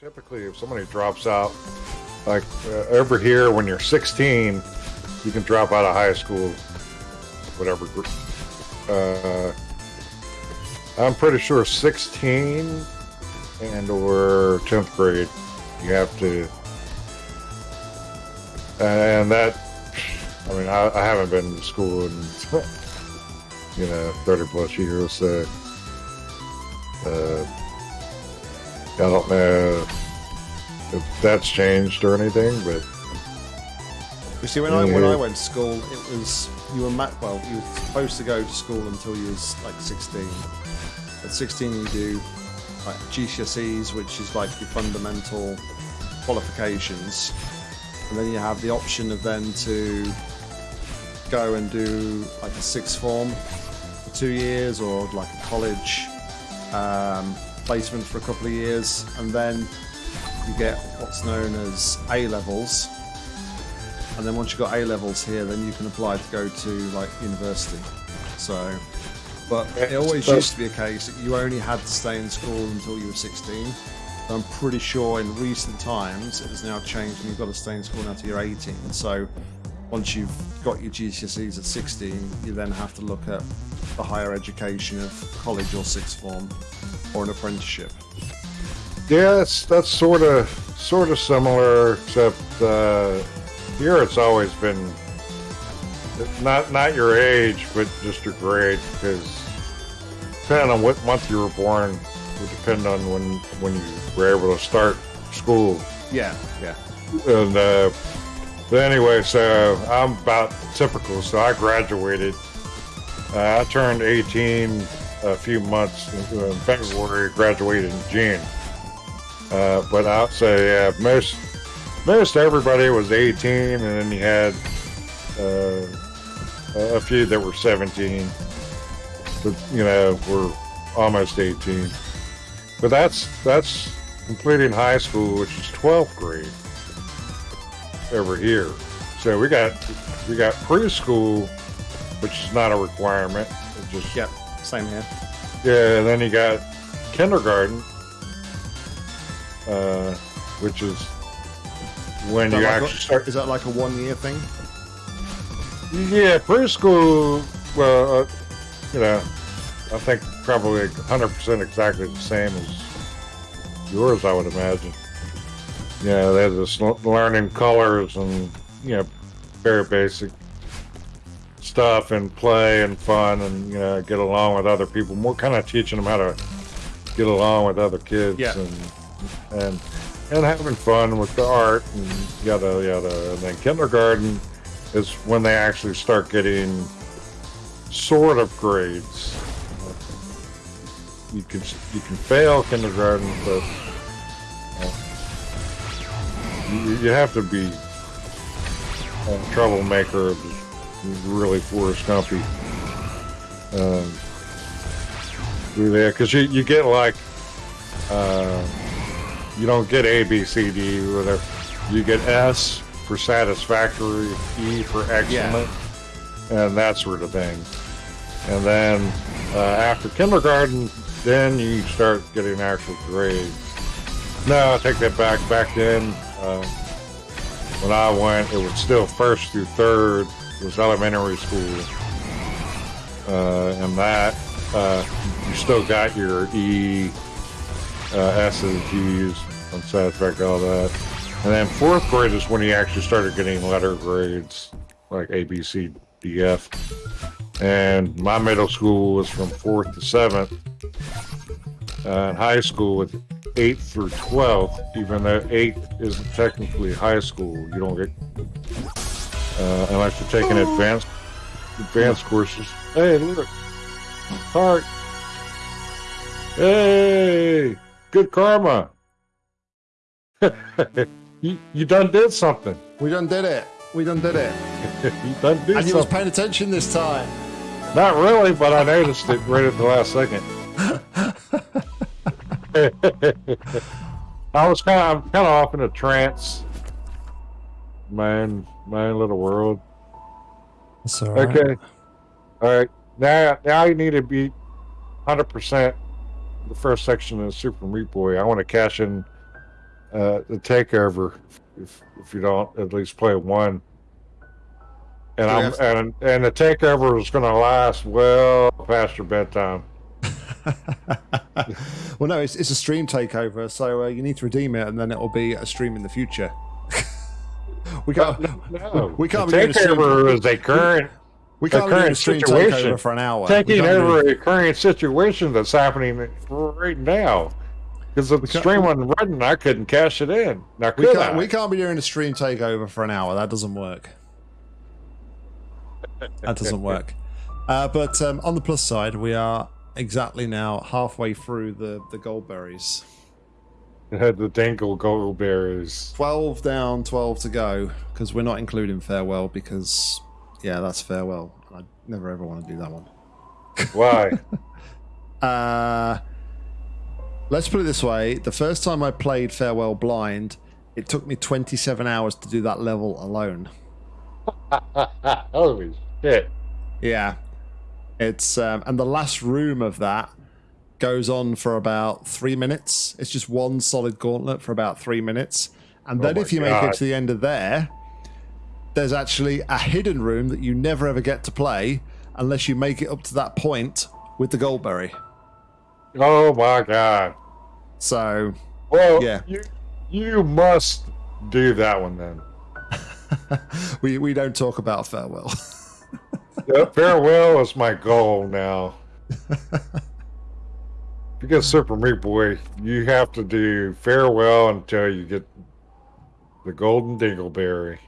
Typically, if somebody drops out, like uh, over here, when you're 16, you can drop out of high school, whatever. gr- Uh, I'm pretty sure 16 and or 10th grade, you have to. And that, I mean, I, I haven't been to school in, you know, 30 plus years, so. Uh, I don't know if that's changed or anything, but You see, when I when I went to school, it was you were ma- well, you were supposed to go to school until you was like 16. At 16, you do like GCSEs, which is like your fundamental qualifications, and then you have the option of then to go and do like a sixth form for two years, or like a college. Um, placement for a couple of years, and then you get what's known as A levels and then once you've got A levels here, then you can apply to go to like university. So, but it always So- used to be a case that you only had to stay in school until you were 16. So I'm pretty sure in recent times it has now changed and you've got to stay in school now till you're 18. So once you've got your GCSEs at 16, you then have to look at the higher education of college or sixth form or an apprenticeship. yeah, that's that's sort of sort of similar, except uh, here it's always been not not your age, but just your grade, because depending on what month you were born would depend on when when you were able to start school. Yeah, yeah. And uh, but anyway, so I'm about typical. So I graduated. Uh, I turned 18 a few months in February. Graduated in June. Uh, but I'll say yeah, most most everybody was 18, and then you had uh, a few that were 17. But you know, were almost 18. But that's that's completing high school, which is 12th grade over here. So we got we got preschool, which is not a requirement. It just Yep, same here. yeah. And then you got kindergarten, uh, which is when Is you like actually a- start. Is that like a one year thing? Yeah, preschool. Well, uh, you know, I think probably 100% exactly the same as yours. I would imagine. Yeah, they're just learning colors and you know, very basic stuff and play and fun and you know get along with other people. More kind of teaching them how to get along with other kids Yeah. and and and having fun with the art and yada yada. And then kindergarten is when they actually start getting sort of grades. You can you can fail kindergarten, but uh, you, you have to be a troublemaker, really Forrest Gumpy. Um, yeah, because you, you get like uh, you don't get A, B, C, D, whatever. You get S for satisfactory, E for excellent, and that sort of thing. And then uh, after kindergarten, then you start getting actual grades. No, I take that back. Back then, uh, when I went, it was still first through third. Was elementary school, uh, and that uh, you still got your E, uh, S's, G's, unsatisfactory, all that. And then fourth grade is when you actually started getting letter grades like A, B, C, D, F. And my middle school was from fourth to seventh. Uh, and high school with eighth through twelfth, even though eighth isn't technically high school. You don't get uh, unless you're taking advanced advanced courses. Hey, look, heart. Hey, good karma. you you done did something. We done did it. We done did it. you done did And you was paying attention this time. Not really, but I noticed it right at the last second. I was kind of, I'm kind of off in a trance. My own, my own little world. That's all right. Okay. All right. Now, now you need to be 100% the first section of Super Meat Boy. I want to cash in uh, the takeover if if you don't at least play one. And Do we I'm have- and and the takeover is going to last well past your bedtime. well, no, it's, it's a stream takeover, so uh, you need to redeem it, and then it will be a stream in the future. We can't. No, We can't the be doing a stream- takeover is a current We the can't be doing a current situation. for an hour. Taking can't over a current situation that's happening right now. Because the stream wasn't running, I couldn't cash it in. Now We can't, I? we can't be doing a stream takeover for an hour. That doesn't work. That doesn't work. Uh, but um, on the plus side, we are exactly now halfway through the, the gold berries. It had the Dingle Goldberries. 12 down, 12 to go, because we're not including farewell, because, yeah, that's farewell. I never ever want to do that one. Why? Uh, let's put it this way the first time I played Farewell Blind, it took me 27 hours to do that level alone. Holy shit. Yeah. It's um, and the last room of that goes on for about three minutes. It's just one solid gauntlet for about three minutes. And Oh then my if you make it to the end of there, there's actually a hidden room that you never ever get to play unless you make it up to that point with the Goldberry. Oh my god. So Well, Yeah. you you must do that one then. we, we don't talk about farewell. Yeah, farewell is my goal now. You get Super Meat Boy, you have to do farewell until you get the Golden Dingleberry.